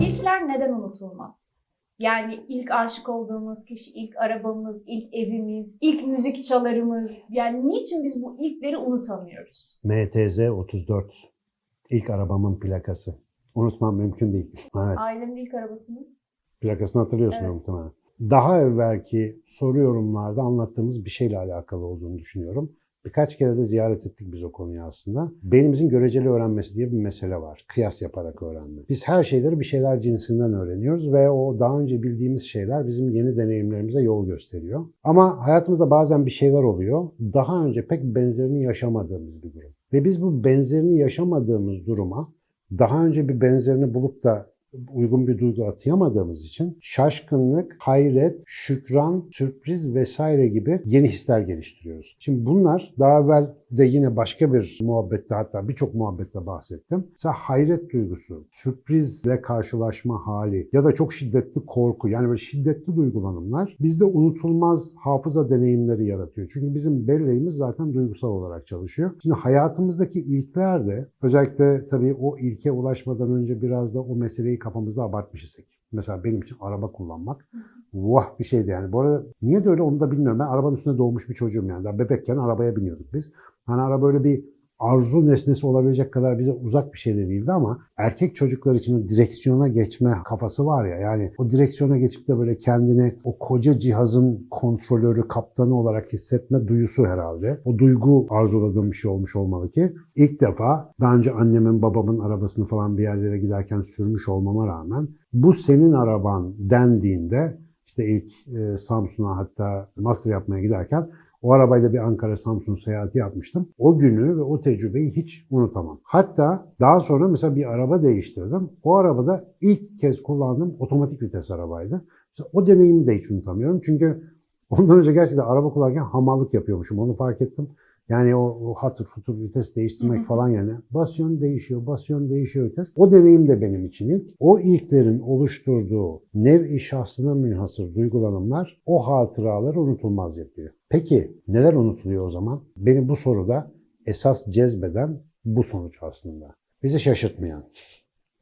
İlkler neden unutulmaz? Yani ilk aşık olduğumuz kişi, ilk arabamız, ilk evimiz, ilk müzik çalarımız. Yani niçin biz bu ilkleri unutamıyoruz? MTZ 34. İlk arabamın plakası. Unutmam mümkün değil. Evet. Ailemin ilk arabasını. Plakasını hatırlıyorsun Evet. muhtemelen. Daha evvelki soru yorumlarda anlattığımız bir şeyle alakalı olduğunu düşünüyorum. Birkaç kere de ziyaret ettik biz o konuyu aslında. Beynimizin göreceli öğrenmesi diye bir mesele var. Kıyas yaparak öğrenme. Biz her şeyleri bir şeyler cinsinden öğreniyoruz ve o daha önce bildiğimiz şeyler bizim yeni deneyimlerimize yol gösteriyor. Ama hayatımızda bazen bir şeyler oluyor. Daha önce pek benzerini yaşamadığımız bir durum. Ve biz bu benzerini yaşamadığımız duruma daha önce bir benzerini bulup da uygun bir duygu atayamadığımız için şaşkınlık, hayret, şükran, sürpriz vesaire gibi yeni hisler geliştiriyoruz. Şimdi bunlar daha evvel de yine başka bir muhabbette hatta birçok muhabbette bahsettim. Mesela hayret duygusu, sürprizle karşılaşma hali ya da çok şiddetli korku yani böyle şiddetli duygulanımlar bizde unutulmaz hafıza deneyimleri yaratıyor. Çünkü bizim belleğimiz zaten duygusal olarak çalışıyor. Şimdi hayatımızdaki ilkler de özellikle tabii o ilke ulaşmadan önce biraz da o meseleyi kafamızda abartmış isek. Mesela benim için araba kullanmak vah bir şeydi yani. Bu arada niye de öyle onu da bilmiyorum. Ben arabanın üstünde doğmuş bir çocuğum yani. Daha bebekken arabaya biniyorduk biz. Hani araba böyle bir arzu nesnesi olabilecek kadar bize uzak bir şey de değildi ama erkek çocuklar için o direksiyona geçme kafası var ya yani o direksiyona geçip de böyle kendini o koca cihazın kontrolörü, kaptanı olarak hissetme duyusu herhalde. O duygu arzuladığım bir şey olmuş olmalı ki ilk defa daha önce annemin babamın arabasını falan bir yerlere giderken sürmüş olmama rağmen bu senin araban dendiğinde işte ilk e, Samsun'a hatta master yapmaya giderken o arabayla bir Ankara Samsun seyahati yapmıştım. O günü ve o tecrübeyi hiç unutamam. Hatta daha sonra mesela bir araba değiştirdim. O arabada ilk kez kullandığım otomatik vites arabaydı. Mesela o deneyimi de hiç unutamıyorum. Çünkü ondan önce gerçekten araba kullanırken hamallık yapıyormuşum. Onu fark ettim. Yani o, o hatır hutur vites değiştirmek Hı hı. falan yerine basyon değişiyor, basyon değişiyor vites. O deneyim de benim için ilk. O ilklerin oluşturduğu nev-i şahsına münhasır duygulanımlar o hatıraları unutulmaz yapıyor. Peki neler unutuluyor o zaman? Beni bu soruda esas cezbeden bu sonuç aslında. Bizi şaşırtmayan,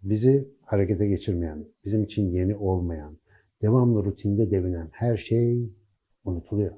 bizi harekete geçirmeyen, bizim için yeni olmayan, devamlı rutinde devinen her şey unutuluyor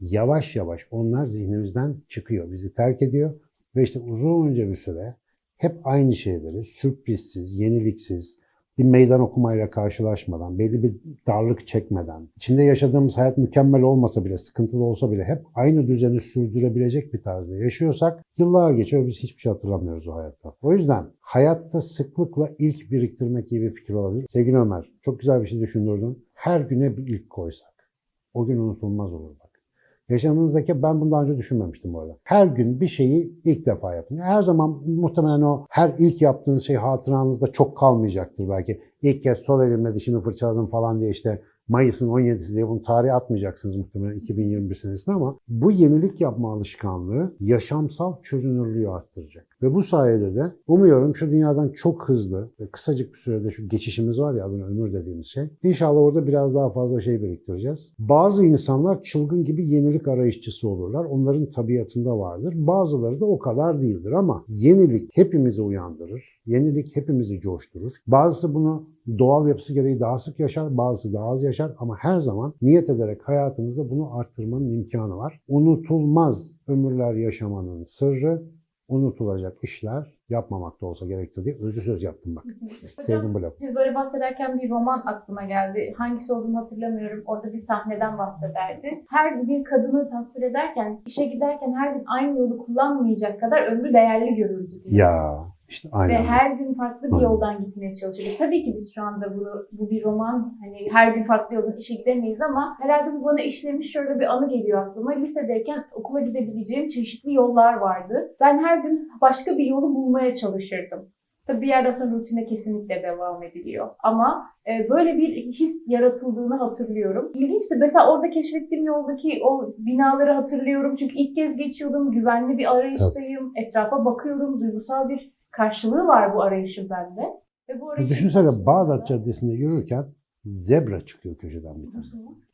yavaş yavaş onlar zihnimizden çıkıyor, bizi terk ediyor ve işte uzunca bir süre hep aynı şeyleri sürprizsiz, yeniliksiz, bir meydan okumayla karşılaşmadan, belli bir darlık çekmeden, içinde yaşadığımız hayat mükemmel olmasa bile, sıkıntılı olsa bile hep aynı düzeni sürdürebilecek bir tarzda yaşıyorsak yıllar geçiyor biz hiçbir şey hatırlamıyoruz o hayatta. O yüzden hayatta sıklıkla ilk biriktirmek gibi bir fikir olabilir. Sevgili Ömer, çok güzel bir şey düşündürdün. Her güne bir ilk koysak, o gün unutulmaz olur. Yaşamınızdaki ben bunu daha önce düşünmemiştim bu arada. Her gün bir şeyi ilk defa yapın. Her zaman muhtemelen o her ilk yaptığınız şey hatıranızda çok kalmayacaktır belki. İlk kez sol elimle dişimi fırçaladım falan diye işte Mayıs'ın 17'si diye bunu tarihe atmayacaksınız muhtemelen 2021 senesinde ama bu yenilik yapma alışkanlığı yaşamsal çözünürlüğü arttıracak. Ve bu sayede de umuyorum şu dünyadan çok hızlı ve kısacık bir sürede şu geçişimiz var ya adına ömür dediğimiz şey. İnşallah orada biraz daha fazla şey biriktireceğiz. Bazı insanlar çılgın gibi yenilik arayışçısı olurlar. Onların tabiatında vardır. Bazıları da o kadar değildir ama yenilik hepimizi uyandırır. Yenilik hepimizi coşturur. Bazısı bunu doğal yapısı gereği daha sık yaşar, bazısı daha az yaşar ama her zaman niyet ederek hayatımızda bunu arttırmanın imkanı var. Unutulmaz ömürler yaşamanın sırrı unutulacak işler yapmamakta olsa gerektir diye özlü söz yaptım bak. Sevdim bu lafı. Siz böyle bahsederken bir roman aklıma geldi. Hangisi olduğunu hatırlamıyorum. Orada bir sahneden bahsederdi. Her bir kadını tasvir ederken, işe giderken her gün aynı yolu kullanmayacak kadar ömrü değerli görürdü diye. Ya işte Ve aynen. her gün farklı bir yoldan gitmeye çalışıyoruz. Tabii ki biz şu anda bunu, bu bir roman, hani her gün farklı yoldan işe gidemeyiz ama herhalde bu bana işlemiş şöyle bir anı geliyor aklıma. Lisedeyken okula gidebileceğim çeşitli yollar vardı. Ben her gün başka bir yolu bulmaya çalışırdım. Tabii bir yerden sonra rutine kesinlikle devam ediliyor. Ama e, böyle bir his yaratıldığını hatırlıyorum. İlginçti. Mesela orada keşfettiğim yoldaki o binaları hatırlıyorum. Çünkü ilk kez geçiyordum. Güvenli bir arayıştayım. Etrafa bakıyorum. Duygusal bir karşılığı var bu arayışın bende. Ve bu arayışın Düşünsene Bağdat Caddesi'nde yürürken zebra çıkıyor köşeden bir tane.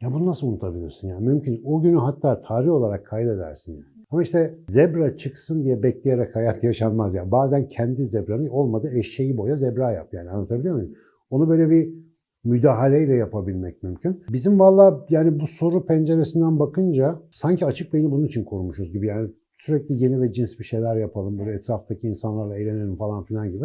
Ya bunu nasıl unutabilirsin ya? Mümkün. O günü hatta tarih olarak kaydedersin yani. Ama işte zebra çıksın diye bekleyerek hayat yaşanmaz ya. Bazen kendi zebranı olmadı eşeği boya zebra yap yani anlatabiliyor muyum? Onu böyle bir müdahaleyle yapabilmek mümkün. Bizim valla yani bu soru penceresinden bakınca sanki açık beyni bunun için korumuşuz gibi yani sürekli yeni ve cins bir şeyler yapalım böyle etraftaki insanlarla eğlenelim falan filan gibi.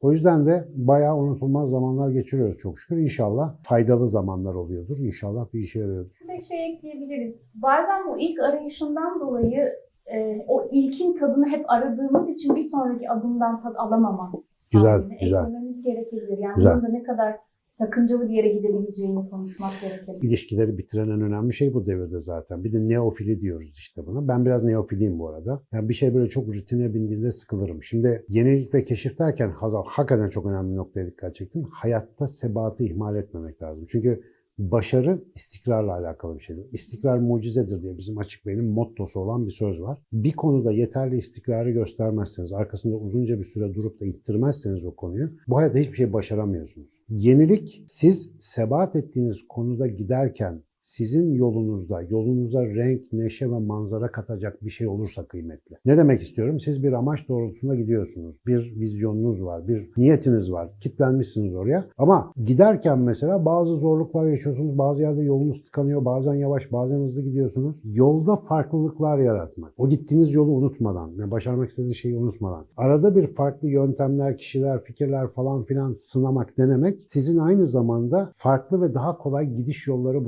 O yüzden de bayağı unutulmaz zamanlar geçiriyoruz çok şükür. İnşallah faydalı zamanlar oluyordur. İnşallah bir işe yarıyordur. Bir şey ekleyebiliriz. Bazen bu ilk arayışından dolayı e, o ilkin tadını hep aradığımız için bir sonraki adımdan tad alamama Güzel, haline güzel. eklememiz gerekebilir. Yani Güzel. bunun da ne kadar sakıncalı bir yere gidebileceğini konuşmak gerekebilir. İlişkileri bitiren en önemli şey bu devirde zaten. Bir de neofili diyoruz işte buna. Ben biraz neofiliyim bu arada. Yani bir şey böyle çok rutine bindiğinde sıkılırım. Şimdi yenilik ve keşif derken Hazal hakikaten çok önemli noktaya dikkat çektin. Hayatta sebatı ihmal etmemek lazım. Çünkü başarı istikrarla alakalı bir şeydir. İstikrar mucizedir diye bizim açık beynin mottosu olan bir söz var. Bir konuda yeterli istikrarı göstermezseniz, arkasında uzunca bir süre durup da ittirmezseniz o konuyu, bu hayatta hiçbir şey başaramıyorsunuz. Yenilik, siz sebat ettiğiniz konuda giderken sizin yolunuzda, yolunuza renk, neşe ve manzara katacak bir şey olursa kıymetli. Ne demek istiyorum? Siz bir amaç doğrultusunda gidiyorsunuz. Bir vizyonunuz var, bir niyetiniz var. Kitlenmişsiniz oraya. Ama giderken mesela bazı zorluklar yaşıyorsunuz. Bazı yerde yolunuz tıkanıyor. Bazen yavaş, bazen hızlı gidiyorsunuz. Yolda farklılıklar yaratmak. O gittiğiniz yolu unutmadan, yani başarmak istediğiniz şeyi unutmadan. Arada bir farklı yöntemler, kişiler, fikirler falan filan sınamak, denemek sizin aynı zamanda farklı ve daha kolay gidiş yolları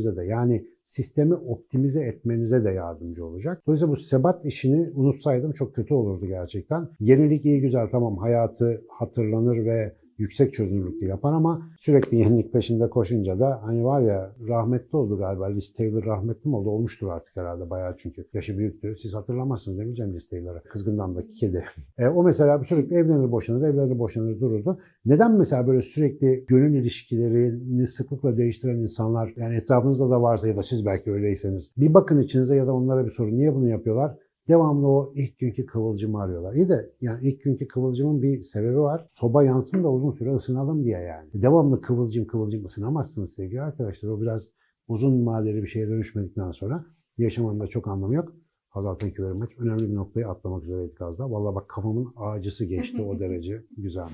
bulabilmenize de yani sistemi optimize etmenize de yardımcı olacak. Dolayısıyla bu sebat işini unutsaydım çok kötü olurdu gerçekten. Yenilik iyi güzel tamam hayatı hatırlanır ve yüksek çözünürlükte yapar ama sürekli yenilik peşinde koşunca da hani var ya rahmetli oldu galiba. Liz Taylor rahmetli mi oldu? Olmuştur artık herhalde bayağı çünkü. Yaşı büyüktü. Siz hatırlamazsınız değil mi Cem Liz Taylor'ı? Kızgından'daki kedi. E, o mesela sürekli evlenir boşanır, evlenir boşanır dururdu. Neden mesela böyle sürekli gönül ilişkilerini sıklıkla değiştiren insanlar yani etrafınızda da varsa ya da siz belki öyleyseniz bir bakın içinize ya da onlara bir sorun. Niye bunu yapıyorlar? Devamlı o ilk günkü kıvılcımı arıyorlar. İyi de yani ilk günkü kıvılcımın bir sebebi var. Soba yansın da uzun süre ısınalım diye yani. Devamlı kıvılcım kıvılcım ısınamazsınız sevgili arkadaşlar. O biraz uzun vadeli bir şeye dönüşmedikten sonra yaşamanın da çok anlamı yok. Hazal very much. Önemli bir noktayı atlamak üzereydik az daha. Vallahi bak kafamın ağacısı geçti o derece güzel.